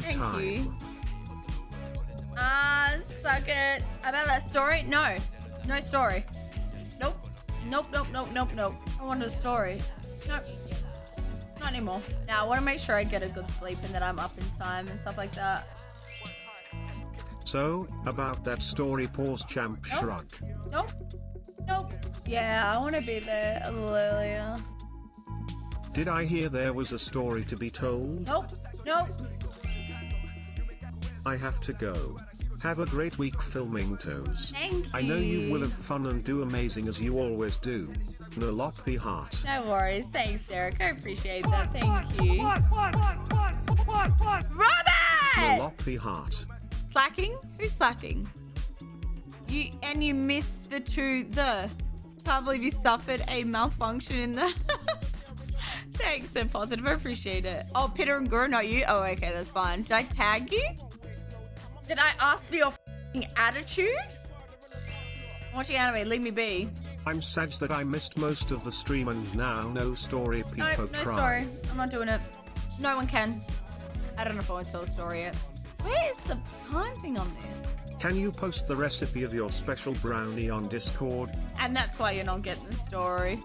bedtime. you. Ah, suck it. About that story? No. No story. Nope. Nope, nope, nope, nope, nope. I wanted a story. Nope. Not anymore. Now, I want to make sure I get a good sleep and that I'm up in time and stuff like that. So, about that story pause champ Nope. shrug. Nope. Nope. Yeah, I want to be there a little earlier. Did I hear there was a story to be told? Nope. Nope. I have to go. Have a great week filming toes. Thank you. I know you will have fun and do amazing as you always do. Noloppy heart. No worries. Thanks, Derek. I appreciate that. Thank you. Robert! Noloppy heart. Slacking? Who's slacking? You and you missed the two the. Can't believe you suffered a malfunction in the. Thanks, so positive. I appreciate it. Oh, Peter and Guru, not you. Oh, okay, that's fine. Did I tag you? Did I ask for your fing attitude? I'm watching anime. Leave me be. I'm sad that I missed most of the stream and now no story No, people no cry. story. I'm not doing it. No one can. I don't know if I want to tell a story yet. Where is the time thing on there? Can you post the recipe of your special brownie on Discord? And that's why you're not getting the story.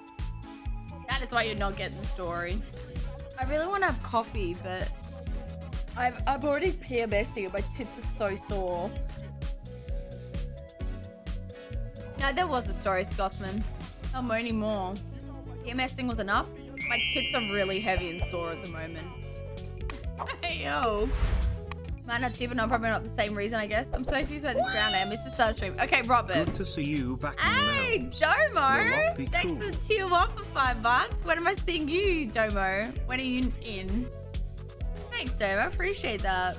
That is why you're not getting the story. I really want to have coffee, but I've, I'm already PMSing and my tits are so sore. No, there was a story, Scotsman. Not more anymore. PMSing was enough. My tits are really heavy and sore at the moment. hey, yo. Might not cheap, no, probably not the same reason, I guess. I'm so confused about this brown I missed the start stream. Okay, Robert. Good to see you back Hey. Domo! Will not be Thanks cool. for tier one for five months. When am I seeing you, Domo? When are you in? Thanks, Dave. I appreciate that.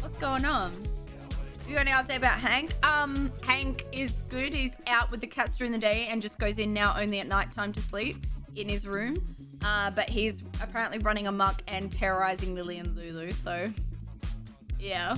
What's going on? Have you got any update about Hank? Um, Hank is good. He's out with the cats during the day and just goes in now only at night time to sleep in his room. Uh, but he's apparently running amok and terrorizing Lily and Lulu. So, yeah.